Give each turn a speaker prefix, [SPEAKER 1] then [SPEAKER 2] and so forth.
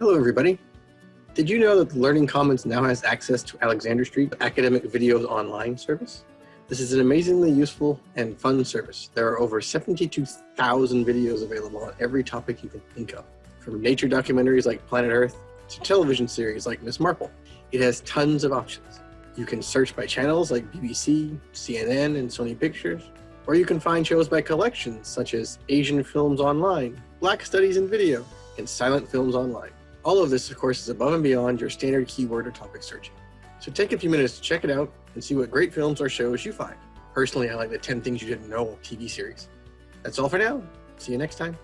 [SPEAKER 1] Hello, everybody. Did you know that the Learning Commons now has access to Alexander Street Academic Videos Online service? This is an amazingly useful and fun service. There are over 72,000 videos available on every topic you can think of, from nature documentaries like Planet Earth to television series like Miss Marple. It has tons of options. You can search by channels like BBC, CNN, and Sony Pictures, or you can find shows by collections such as Asian Films Online, Black Studies in Video, and Silent Films Online. All of this, of course, is above and beyond your standard keyword or topic searching. So take a few minutes to check it out and see what great films or shows you find. Personally, I like the 10 Things You Didn't Know TV series. That's all for now. See you next time.